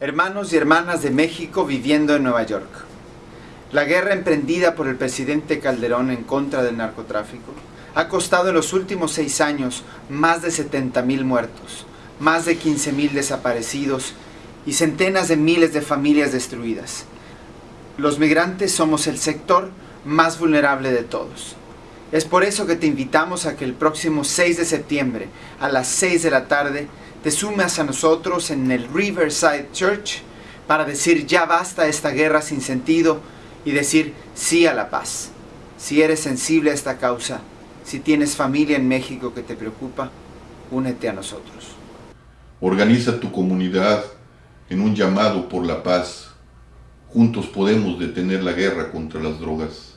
Hermanos y hermanas de México viviendo en Nueva York. La guerra emprendida por el presidente Calderón en contra del narcotráfico ha costado en los últimos seis años más de 70 mil muertos, más de 15 mil desaparecidos y centenas de miles de familias destruidas. Los migrantes somos el sector más vulnerable de todos. Es por eso que te invitamos a que el próximo 6 de septiembre a las 6 de la tarde te sumas a nosotros en el Riverside Church para decir ya basta esta guerra sin sentido y decir sí a la paz. Si eres sensible a esta causa, si tienes familia en México que te preocupa, únete a nosotros. Organiza tu comunidad en un llamado por la paz. Juntos podemos detener la guerra contra las drogas.